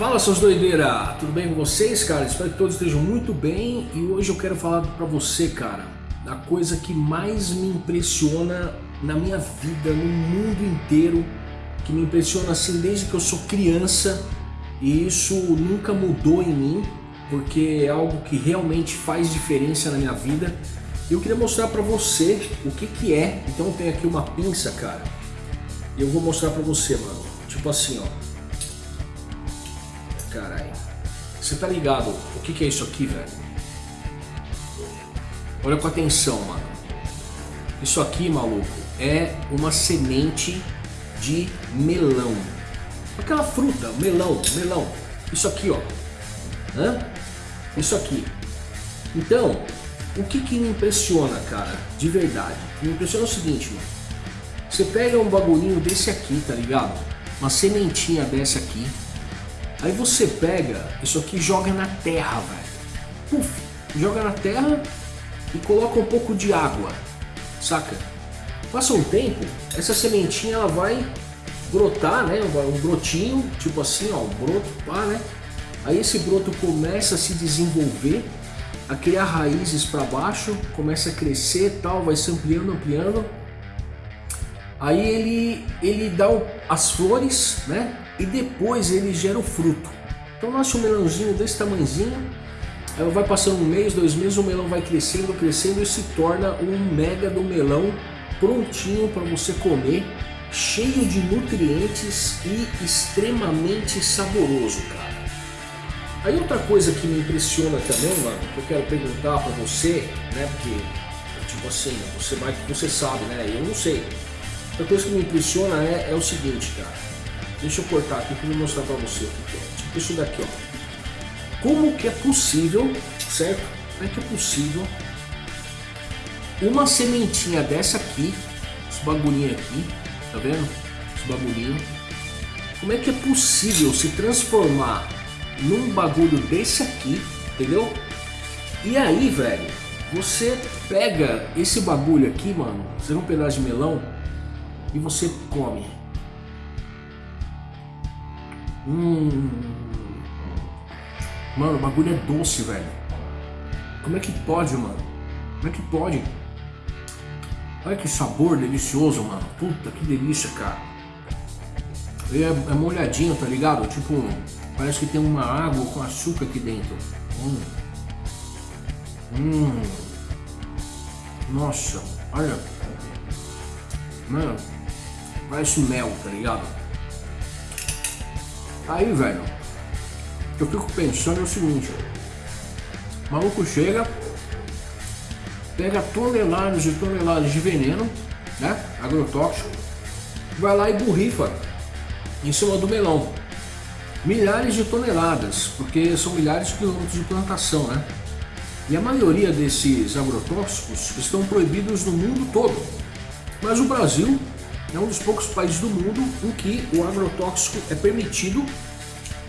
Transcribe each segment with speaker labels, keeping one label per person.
Speaker 1: Fala seus doideira, tudo bem com vocês, cara? Espero que todos estejam muito bem e hoje eu quero falar para você, cara, da coisa que mais me impressiona na minha vida, no mundo inteiro, que me impressiona assim desde que eu sou criança e isso nunca mudou em mim, porque é algo que realmente faz diferença na minha vida. Eu queria mostrar para você o que que é. Então tem aqui uma pinça, cara. E eu vou mostrar para você, mano. Tipo assim, ó. Você tá ligado o que, que é isso aqui, velho? Olha com atenção, mano. Isso aqui, maluco, é uma semente de melão. Aquela fruta, melão, melão. Isso aqui, ó. Hã? Isso aqui. Então, o que que me impressiona, cara? De verdade. Me impressiona o seguinte, mano. Você pega um bagulhinho desse aqui, tá ligado? Uma sementinha dessa aqui Aí você pega isso aqui e joga na terra, velho. Puf, joga na terra e coloca um pouco de água, saca? Passa um tempo, essa sementinha ela vai brotar, né? Um brotinho, tipo assim, ó, um broto, pá, né? Aí esse broto começa a se desenvolver, a criar raízes para baixo, começa a crescer tal, vai se ampliando, ampliando. Aí ele, ele dá as flores, né? E depois ele gera o fruto. Então um melãozinho desse tamanhozinho, aí vai passando um mês, dois meses, o melão vai crescendo, crescendo e se torna um mega do melão prontinho para você comer, cheio de nutrientes e extremamente saboroso, cara. Aí outra coisa que me impressiona também, mano, que eu quero perguntar para você, né, porque tipo assim, você vai você sabe, né, eu não sei. Outra coisa que me impressiona é, é o seguinte, cara. Deixa eu cortar aqui para mostrar para você. Tipo isso daqui, ó. Como que é possível, certo? Como é que é possível uma sementinha dessa aqui, esse bagulhinho aqui, tá vendo? Esse bagulhinho. Como é que é possível se transformar num bagulho desse aqui, entendeu? E aí, velho, você pega esse bagulho aqui, mano, você um pedaço de melão e você come. Hum. Mano, o bagulho é doce, velho. Como é que pode, mano? Como é que pode? Olha que sabor delicioso, mano. Puta, que delícia, cara. É, é molhadinho, tá ligado? Tipo, parece que tem uma água com açúcar aqui dentro. Hum. Hum. Nossa, olha. Mano, parece mel, tá ligado? Aí, velho, eu fico pensando o seguinte, o maluco chega, pega toneladas e toneladas de veneno, né, agrotóxico, vai lá e borrifa em cima do melão. Milhares de toneladas, porque são milhares de quilômetros de plantação, né? E a maioria desses agrotóxicos estão proibidos no mundo todo. Mas o Brasil é um dos poucos países do mundo em que o agrotóxico é permitido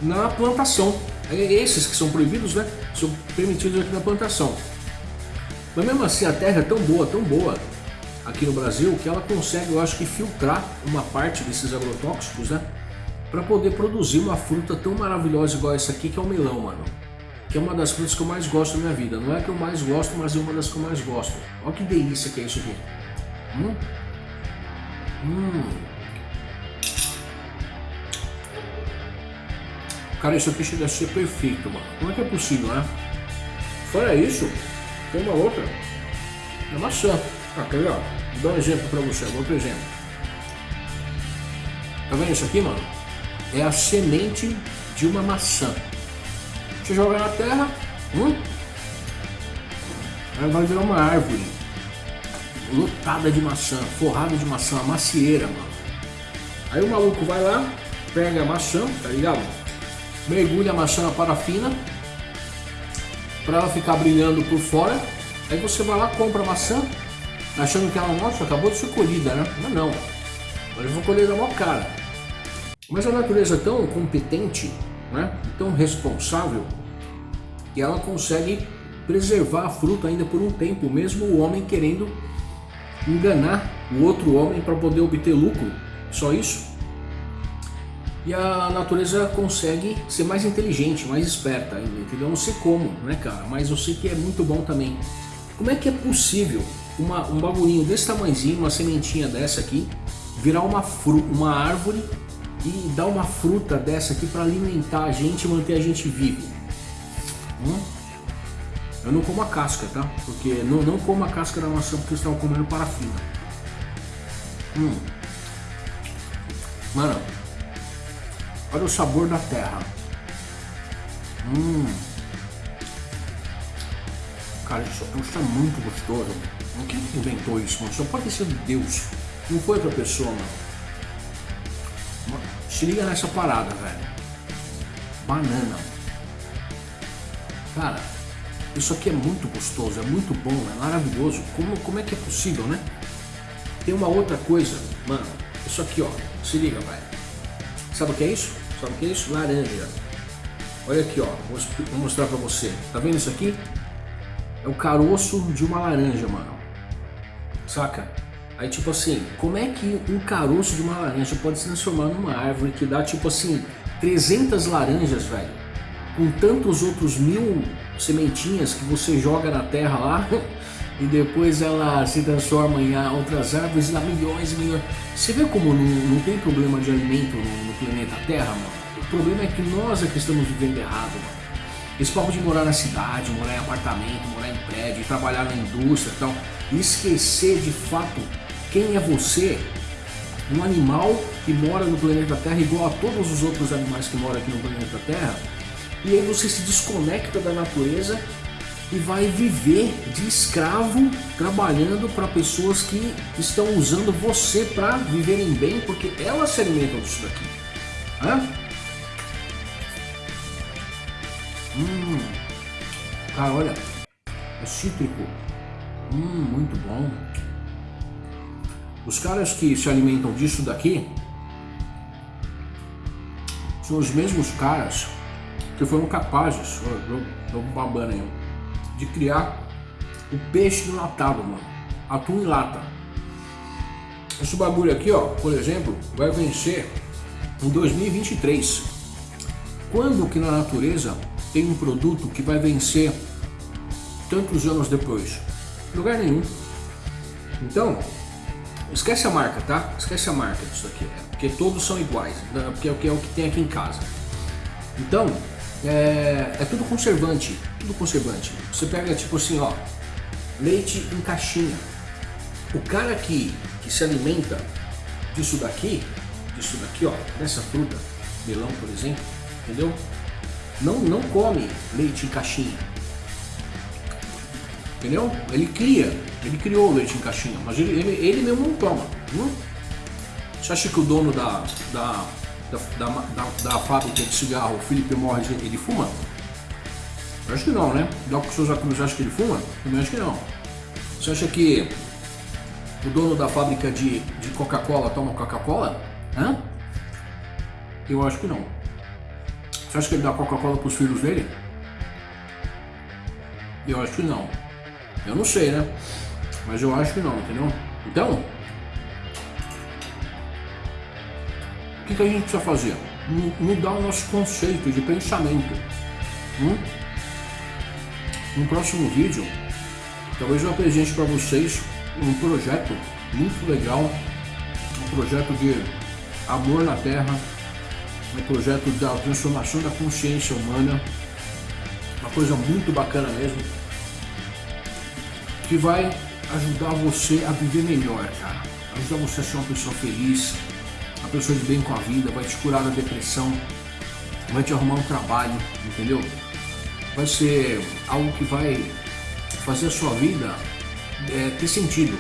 Speaker 1: na plantação. É esses que são proibidos, né? São permitidos aqui na plantação. Mas mesmo assim a terra é tão boa, tão boa aqui no Brasil que ela consegue, eu acho que filtrar uma parte desses agrotóxicos, né? Para poder produzir uma fruta tão maravilhosa igual essa aqui que é o melão, mano. Que é uma das frutas que eu mais gosto na minha vida. Não é que eu mais gosto, mas é uma das que eu mais gosto. Olha que delícia que é isso aqui. Hum? Hum. Cara, aqui chega a ser perfeito, mano. Como é que é possível, né? Fora isso, tem uma outra. É maçã. Ah, quer ver, ó? Vou dar um exemplo pra você, outro exemplo. Tá vendo isso aqui, mano? É a semente de uma maçã. Você joga na terra, hum? Ela vai virar uma árvore lotada de maçã, forrada de maçã, macieira, mano. Aí o maluco vai lá, pega a maçã, tá ligado? Mergulha a maçã na parafina para ela ficar brilhando por fora. Aí você vai lá, compra a maçã, achando que ela, nossa, acabou de ser colhida, né? Mas não. Agora eu vou colher da maior cara. Mas a natureza é tão competente, né? tão responsável, que ela consegue preservar a fruta ainda por um tempo, mesmo o homem querendo enganar o outro homem para poder obter lucro, só isso. E a natureza consegue ser mais inteligente, mais esperta ainda, entendeu? Eu não sei como, né, cara? Mas eu sei que é muito bom também. Como é que é possível uma, um bagulhinho desse tamanhozinho, uma sementinha dessa aqui, virar uma, uma árvore e dar uma fruta dessa aqui para alimentar a gente e manter a gente vivo? Hum? Eu não como a casca, tá? Porque não, não como a casca da maçã porque eu estava comendo parafina. Hum. Mano, olha o sabor da terra. Hum. Cara, isso, isso é muito gostoso. Quem inventou isso, mano? Só pode ter sido Deus. Não foi outra pessoa, mano. Se liga nessa parada, velho. Banana. Cara, isso aqui é muito gostoso, é muito bom, é maravilhoso. Como, como é que é possível, né? Tem uma outra coisa, mano. Isso aqui, ó. Se liga, velho. Sabe o que é isso? Sabe o que é isso? Laranja. Olha aqui, ó. Vou, vou mostrar pra você. Tá vendo isso aqui? É o caroço de uma laranja, mano. Saca? Aí tipo assim, como é que um caroço de uma laranja pode se transformar numa árvore que dá tipo assim 300 laranjas, velho? Com tantos outros mil sementinhas que você joga na terra lá e depois ela se transforma em outras árvores e dá milhões e milhões. Você vê como não, não tem problema de alimento no, no, planeta Terra, mano? O problema é que nós é que estamos vivendo errado, mano. Esse papo de morar na cidade, morar em apartamento, morar em prédio, trabalhar na indústria e tal, e esquecer de fato quem é você, um animal que mora no planeta Terra igual a todos os outros animais que moram aqui no planeta Terra, e aí você se desconecta da natureza e vai viver de escravo trabalhando para pessoas que estão usando você para viverem bem, porque elas se alimentam disso daqui. Hã? Hum, cara, olha, é cítrico. Hum, muito bom. Os caras que se alimentam disso daqui são os mesmos caras que foram capazes, tô babando aí, de criar o peixe enlatado, mano. Atum em lata. Esse bagulho aqui, ó, por exemplo, vai vencer em 2023. Quando que na natureza tem um produto que vai vencer tantos anos depois? Lugar nenhum. Então, Esquece a marca, tá? Esquece a marca disso aqui, porque todos são iguais, né? porque é o que tem aqui em casa. Então, é, é tudo conservante, tudo conservante. Você pega tipo assim, ó, leite em caixinha. O cara que, que se alimenta disso daqui, disso daqui, ó, dessa fruta, melão, por exemplo, entendeu? Não, não come leite em caixinha. Entendeu? Ele cria ele criou o leite em caixinha, mas ele, ele, ele mesmo não toma. Hum? Você acha que o dono da, da, da, da, da fábrica de cigarro, o Felipe Morris, ele fuma? Eu acho que não, né? Doc Souza Cruz acha que ele fuma? Também acho que não. Você acha que o dono da fábrica de, de Coca-Cola toma Coca-Cola? Hã? Eu acho que não. Você acha que ele dá Coca-Cola para os filhos dele? Eu acho que não. Eu não sei, né? Mas eu acho que não, entendeu? Então, que, que a gente precisa fazer? Mudar o nosso conceito de pensamento. Hum? No próximo vídeo, talvez eu apresente para vocês um projeto muito legal, um projeto de amor na Terra, um projeto da transformação da consciência humana, uma coisa muito bacana mesmo, que vai ajudar você a viver melhor, cara. Ajudar você a ser uma pessoa feliz, uma pessoa de bem com a vida, vai te curar da depressão, vai te arrumar um trabalho, entendeu? Vai ser algo que vai fazer a sua vida é, ter sentido,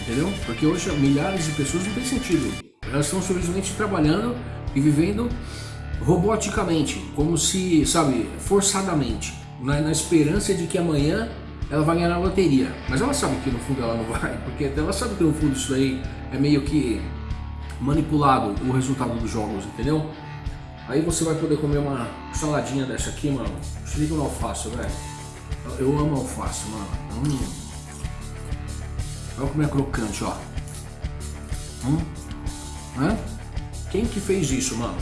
Speaker 1: entendeu? Porque hoje milhares de pessoas não têm sentido. Elas estão simplesmente trabalhando e vivendo roboticamente, como se, sabe, forçadamente, na, na esperança de que amanhã ela vai ganhar na loteria. Mas ela sabe que no fundo ela não vai, porque ela sabe que no fundo isso daí é meio que manipulado o resultado dos jogos, entendeu? Aí você vai poder comer uma saladinha dessa aqui, mano. Se liga no alface, velho. Eu amo alface, mano. Hum. Olha como é crocante, ó. Hum? Hã? Quem que fez isso, mano?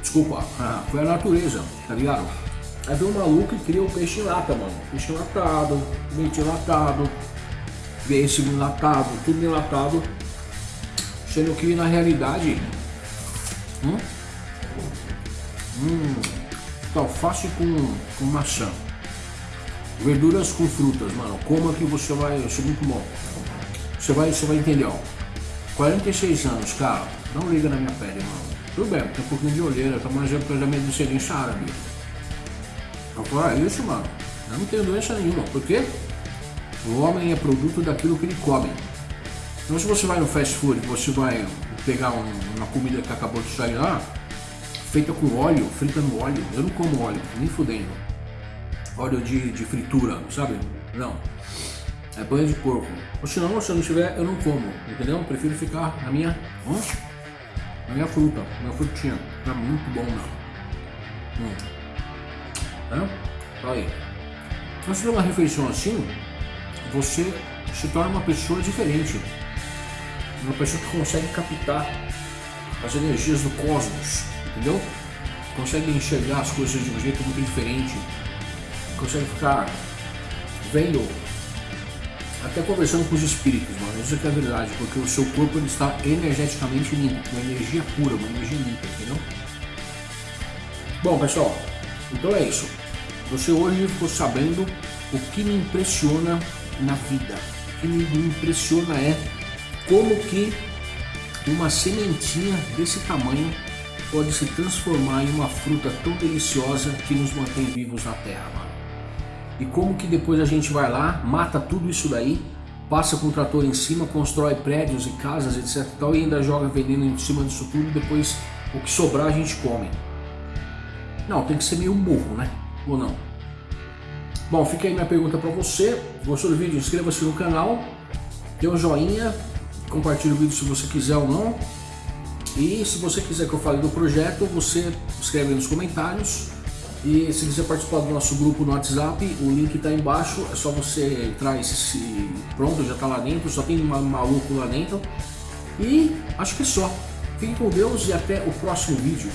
Speaker 1: Desculpa, ah, foi a natureza, tá ligado? Aí veio um maluco e cria o peixe em lata, mano. Peixe enlatado, leite enlatado, pêssego enlatado, tudo enlatado. Sendo que na realidade. Hum? Hum. Alface com, com maçã. Verduras com frutas, mano. Coma que você vai. Isso é muito bom. Você vai, você vai entender, ó. 46 anos, cara. Não liga na minha pele, mano. Tudo bem, tem um pouquinho de olheira, tá mais da minha descendência árabe. Agora, é isso, mano. Eu não tenho doença nenhuma. Por quê? O homem é produto daquilo que ele come. Então se você vai no fast food, você vai pegar um, uma comida que acabou de sair lá, feita com óleo, frita no óleo. Eu não como óleo, nem fudendo. Óleo de, de fritura, sabe? Não. É banho de porco. Ou se não, se eu não tiver, eu não como. Entendeu? Eu prefiro ficar na minha. na minha fruta, na minha frutinha. É muito bom, não. Hum. É? Aí. Então, se uma refeição assim, você se torna uma pessoa diferente. Uma pessoa que consegue captar as energias do cosmos, entendeu? Consegue enxergar as coisas de um jeito muito diferente. Consegue ficar vendo, até conversando com os espíritos, mano. Isso é que é a verdade, porque o seu corpo ele está energeticamente limpo, uma energia pura, uma energia limpa, entendeu? Bom, pessoal, então é isso. Você hoje ficou sabendo o que me impressiona na vida. O que me impressiona é como que uma sementinha desse tamanho pode se transformar em uma fruta tão deliciosa que nos mantém vivos na terra, mano. E como que depois a gente vai lá, mata tudo isso daí, passa com o trator em cima, constrói prédios e casas, etc e tal, e ainda joga veneno em cima disso tudo e depois o que sobrar a gente come. Não, tem que ser meio burro, né? Ou não? Bom, fica aí minha pergunta para você. Gostou do vídeo? Inscreva-se no canal, dê um joinha, compartilhe o vídeo se você quiser ou não. E se você quiser que eu fale do projeto, você escreve nos comentários. E se quiser participar do nosso grupo no WhatsApp, o link está embaixo. É só você entrar esse. Pronto, já está lá dentro, só tem maluco lá dentro. E acho que é só. Fiquem com Deus e até o próximo vídeo.